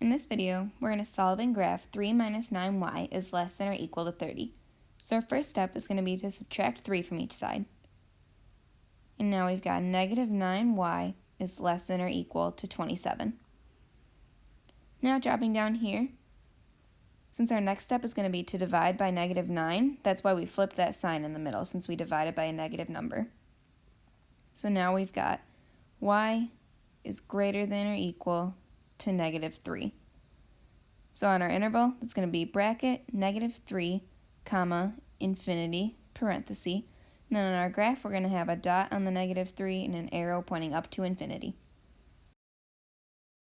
In this video, we're going to solve and graph 3 minus 9y is less than or equal to 30. So our first step is going to be to subtract 3 from each side. And now we've got negative 9y is less than or equal to 27. Now dropping down here, since our next step is going to be to divide by negative 9, that's why we flipped that sign in the middle, since we divided by a negative number. So now we've got y is greater than or equal to negative 3. So on our interval, it's going to be bracket negative 3, comma, infinity, parenthesis. And then on our graph, we're going to have a dot on the negative 3 and an arrow pointing up to infinity.